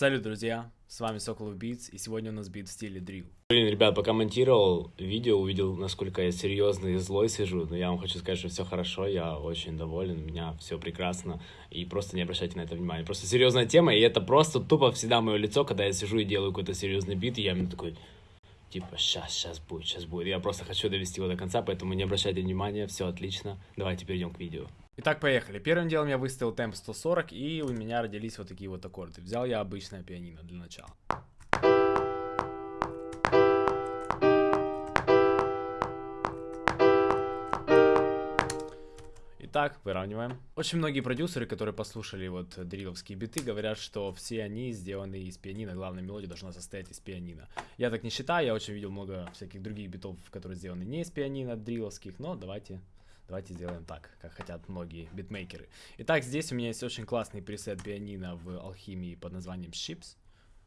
Салют, друзья! С вами Соколов Beats, и сегодня у нас бит в стиле дрил. Блин, ребят, пока монтировал видео, увидел, насколько я серьезный и злой сижу, но я вам хочу сказать, что все хорошо, я очень доволен, у меня все прекрасно, и просто не обращайте на это внимания. Просто серьезная тема, и это просто тупо всегда мое лицо, когда я сижу и делаю какой-то серьезный бит, и я именно такой, типа, сейчас, сейчас будет, сейчас будет. Я просто хочу довести его до конца, поэтому не обращайте внимания, все отлично. Давайте перейдем к видео. Итак, поехали. Первым делом я выставил темп 140, и у меня родились вот такие вот аккорды. Взял я обычное пианино для начала. Итак, выравниваем. Очень многие продюсеры, которые послушали вот дриловские биты, говорят, что все они сделаны из пианино, главная мелодия должна состоять из пианино. Я так не считаю, я очень видел много всяких других битов, которые сделаны не из пианино, дриловских, но давайте Давайте сделаем так, как хотят многие битмейкеры. Итак, здесь у меня есть очень классный пресет пианино в алхимии под названием Ships.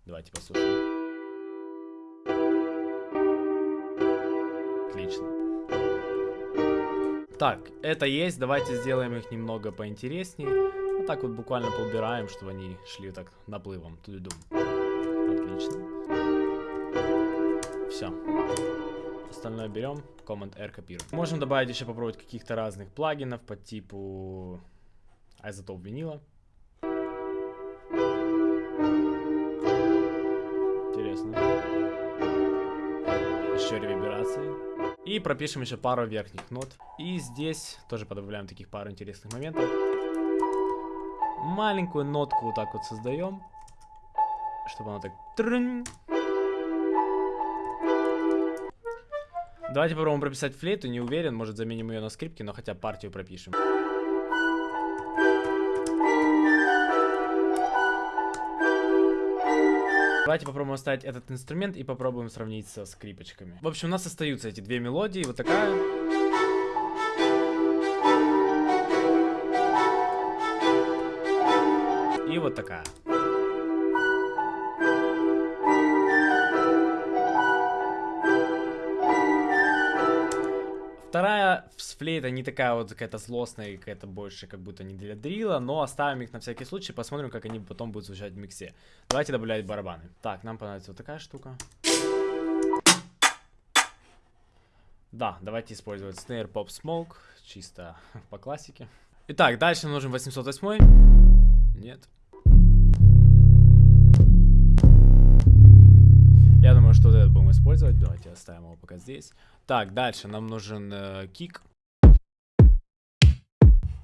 Давайте послушаем. Отлично. Так, это есть, давайте сделаем их немного поинтереснее. Вот так вот буквально поубираем, чтобы они шли так наплывом. Тудум. Отлично. Все. Остальное берем, Command-R копируем. Можем добавить еще попробовать каких-то разных плагинов по типу изотоп винила. Интересно. Еще реверберации. И пропишем еще пару верхних нот. И здесь тоже подобавляем таких пару интересных моментов. Маленькую нотку вот так вот создаем. Чтобы она так... Давайте попробуем прописать флейту, не уверен, может заменим ее на скрипке, но хотя партию пропишем. Давайте попробуем оставить этот инструмент и попробуем сравнить со скрипочками. В общем, у нас остаются эти две мелодии. Вот такая. И вот такая. Вторая с флейта не такая вот какая-то злостная, какая-то больше как будто не для дрила, но оставим их на всякий случай, посмотрим, как они потом будут звучать в миксе. Давайте добавлять барабаны. Так, нам понадобится вот такая штука. Да, давайте использовать Snare Pop Smoke, чисто по классике. Итак, дальше нужен 808. Нет. Я думаю, что вот этот будем использовать. Давайте оставим его пока здесь. Так, дальше нам нужен э, кик.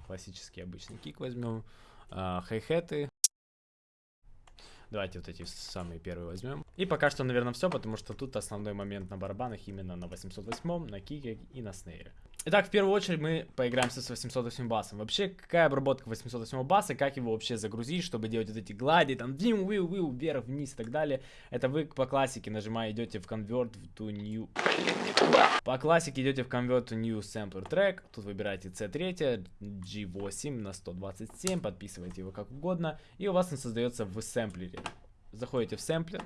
Классический обычный кик возьмем. Э, хай-хеты. Давайте вот эти самые первые возьмем. И пока что, наверное, все, потому что тут основной момент на барабанах именно на 808, на кике и на снейре. Итак, в первую очередь мы поиграемся с 808 басом. Вообще, какая обработка 808 баса, как его вообще загрузить, чтобы делать вот эти глади, там, вим, вил, вил, вверх, вниз и так далее. Это вы по классике нажимая идете в Convert to New. По классике идете в Convert to New Sampler Track. Тут выбираете C3, G8 на 127, подписываете его как угодно. И у вас он создается в сэмплере. Заходите в сэмплер,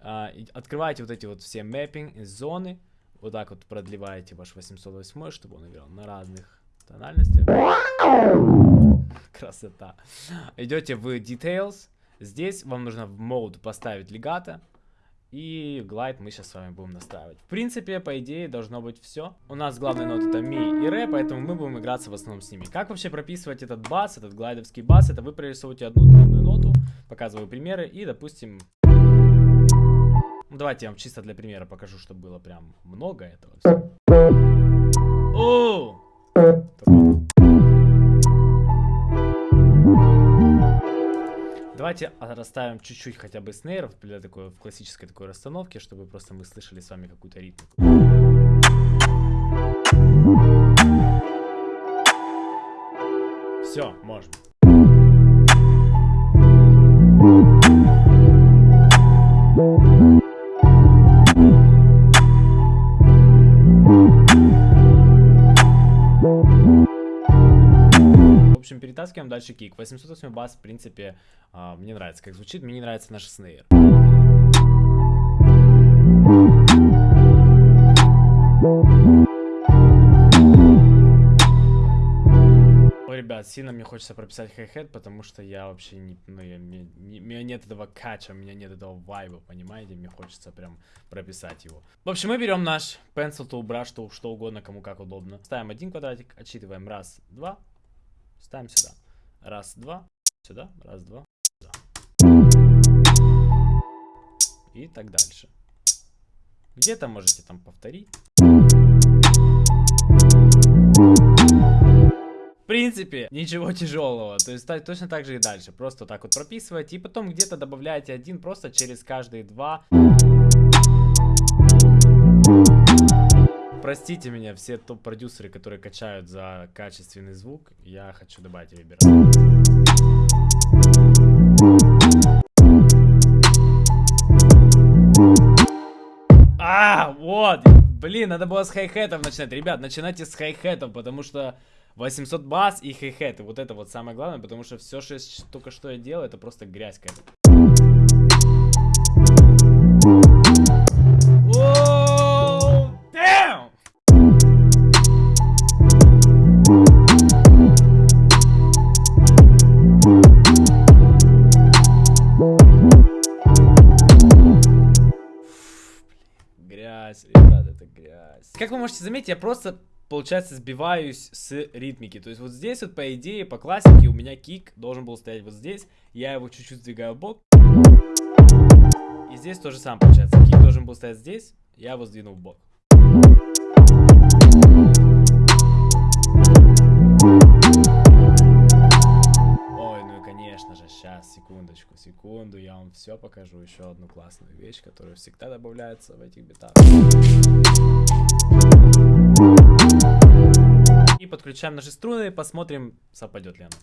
а, открываете вот эти вот все мэппинг, зоны вот так вот продлеваете ваш 808, чтобы он играл на разных тональностях. Красота. Идете в Details. Здесь вам нужно в Mode поставить легато. И глайд мы сейчас с вами будем настраивать. В принципе, по идее, должно быть все. У нас главные ноты это ми и ре, поэтому мы будем играться в основном с ними. Как вообще прописывать этот бас, этот глайдовский бас? Это вы прорисовываете одну длинную ноту, показываю примеры, и, допустим, давайте я вам чисто для примера покажу, чтобы было прям много этого. О! Давайте расставим чуть-чуть хотя бы снейров для такой в классической такой расстановке, чтобы просто мы слышали с вами какую-то ритмику. Все, можем. Перетаскиваем дальше кик. 808 бас, в принципе, э, мне нравится, как звучит. Мне не нравится наш снейр. Ребят, сильно мне хочется прописать хай-хет, потому что я вообще не... Ну, я, мне, не, у меня нет этого кача, у меня нет этого вайба, понимаете? Мне хочется прям прописать его. В общем, мы берем наш pencil tool, brush tool, что угодно, кому как удобно. Ставим один квадратик, отсчитываем раз, два, ставим сюда. Раз, два, сюда, раз, два, сюда. И так дальше. Где-то можете там повторить. В принципе, ничего тяжелого. То есть точно так же и дальше. Просто так вот прописываете. И потом где-то добавляете один просто через каждые два. Простите меня, все топ-продюсеры, которые качают за качественный звук. Я хочу добавить виберат. А, вот. Блин, надо было с хай-хетов начинать. Ребят, начинайте с хай-хетов, потому что 800 бас и хай-хеты. Вот это вот самое главное, потому что все, что только что я делаю, это просто грязь какая-то. Грязь, ребят, это грязь. Как вы можете заметить, я просто получается, сбиваюсь с ритмики. То есть вот здесь вот, по идее, по классике у меня кик должен был стоять вот здесь. Я его чуть-чуть сдвигаю в бок. И здесь тоже самое получается. Кик должен был стоять здесь, я его сдвинул в бок. Секундочку, секунду, я вам все покажу. Еще одну классную вещь, которая всегда добавляется в этих битах. И подключаем наши струны, посмотрим, совпадет ли она.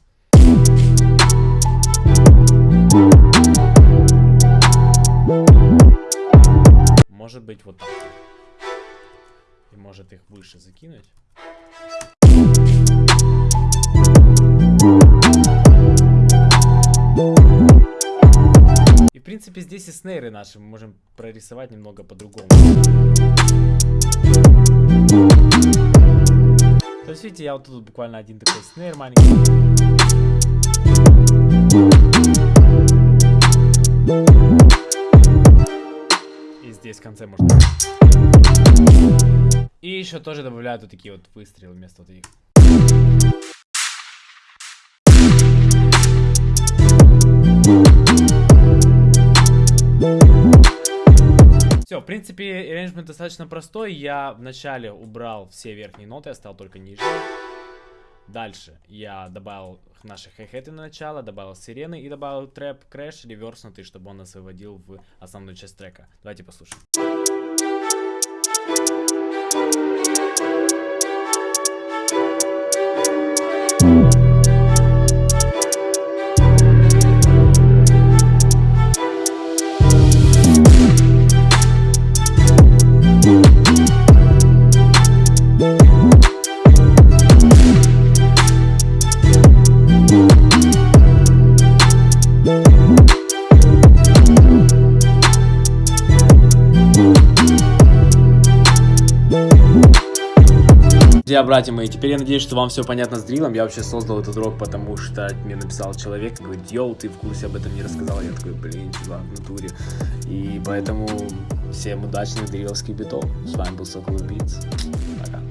Может быть вот так. И может их выше закинуть. Принципе здесь и снейры наши мы можем прорисовать немного по-другому. То есть, видите, я вот тут буквально один такой снейр маленький. И здесь в конце можно. И еще тоже добавляют вот такие вот выстрелы вместо вот этих. Принципе, арранжмент достаточно простой. Я вначале убрал все верхние ноты, оставил только нижние. Дальше я добавил наши хай-хеты на начало, добавил сирены и добавил трэп, крэш, реверснутый, чтобы он нас выводил в основную часть трека. Давайте послушаем. Друзья, братья мои, теперь я надеюсь, что вам все понятно с дрилом. Я вообще создал этот урок, потому что мне написал человек, говорит, йоу, ты в курсе об этом не рассказал. Я такой, блин, чувак, в натуре. И поэтому всем удачных дриловских битов. С вами был Сокол Beats. Пока.